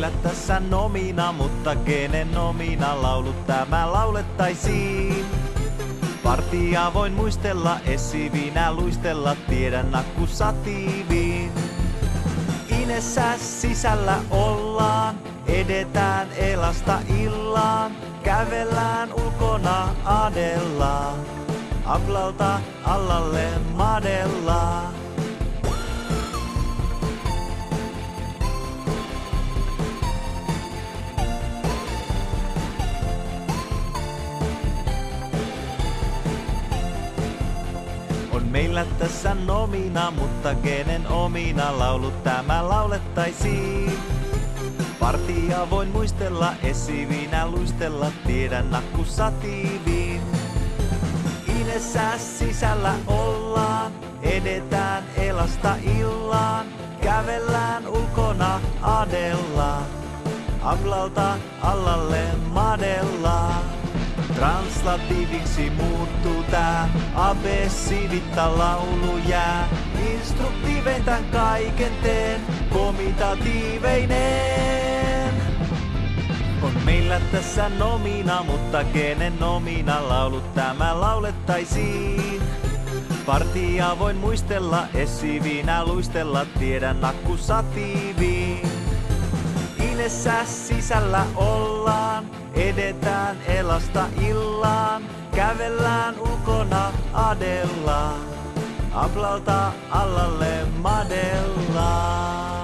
meillä tässä nomina, mutta kenen nomina laulut tämä laulettaisiin? Partia voin muistella, esivinä luistella, tiedän nakku satiiviin. Inessä sisällä ollaan, edetään elasta illaan, kävellään ulkona adellaan. Ablalta allalle madellaan. On meillä tässä nomina, mutta kenen omina laulut tämä laulettaisiin? Partia voin muistella, esivinä luistella, tiedän nakku satiiviin. Inessä sisällä ollaan, edetään elasta illaan, kävellään ulkona adellaan. Ablalta allalle madellaan. Translatiiviksi muuttuu tää, abessiivitta laulu jää. Instruktiivein tän kaiken teen, komitatiiveinen. On meillä tässä nomina, mutta kenen nomina laulut tämä laulettaisiin? Partia voin muistella, esivinä luistella, tiedän nakku satiiviin. Inessä sisällä ollaan, edetään elasta illaan, kävellään ulkona adellaan, ablalta allalle madellaan.